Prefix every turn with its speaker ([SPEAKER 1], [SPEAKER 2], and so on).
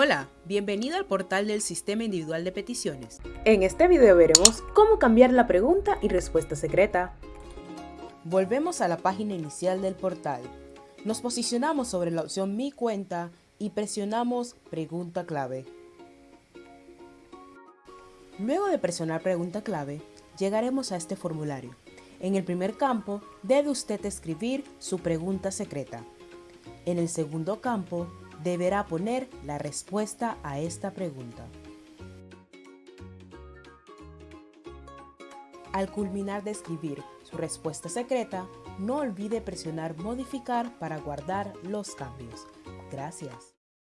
[SPEAKER 1] Hola, bienvenido al portal del Sistema Individual de Peticiones.
[SPEAKER 2] En este video veremos cómo cambiar la pregunta y respuesta secreta.
[SPEAKER 1] Volvemos a la página inicial del portal. Nos posicionamos sobre la opción Mi cuenta y presionamos Pregunta clave. Luego de presionar Pregunta clave, llegaremos a este formulario. En el primer campo debe usted escribir su pregunta secreta. En el segundo campo deberá poner la respuesta a esta pregunta. Al culminar de escribir su respuesta secreta, no olvide presionar modificar para guardar los cambios. Gracias.